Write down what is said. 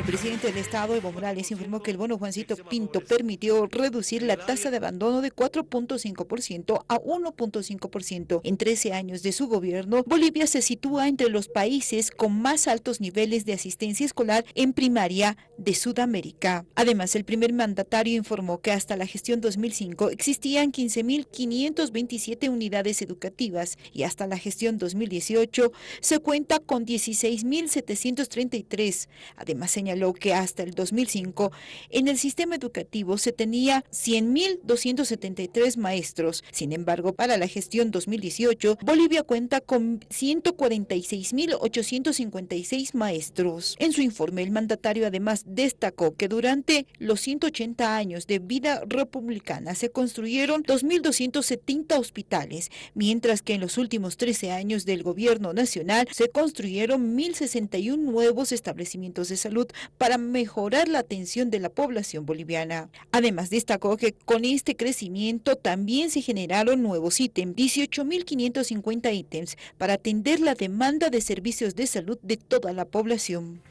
El presidente del Estado, Evo Morales, informó que el bono Juancito Pinto permitió reducir la tasa de abandono de 4.5% a 1.5%. En 13 años de su gobierno, Bolivia se sitúa entre los países con más altos niveles de asistencia escolar en primaria de Sudamérica. Además, el primer mandatario informó que hasta la gestión 2005 existían 15.527 unidades educativas y hasta la gestión 2018 se cuenta con 16.733. Además, señaló que hasta el 2005 en el sistema educativo se tenía 100.273 maestros. Sin embargo, para la gestión 2018, Bolivia cuenta con 146.856 maestros. En su informe, el mandatario además destacó que durante los 180 años de vida republicana se construyeron 2.270 hospitales, mientras que en los últimos 13 años del gobierno nacional se construyeron 1.061 nuevos establecimientos de salud para mejorar la atención de la población boliviana. Además, destacó que con este crecimiento también se generaron nuevos ítems, 18.550 ítems, para atender la demanda de servicios de salud de toda la población.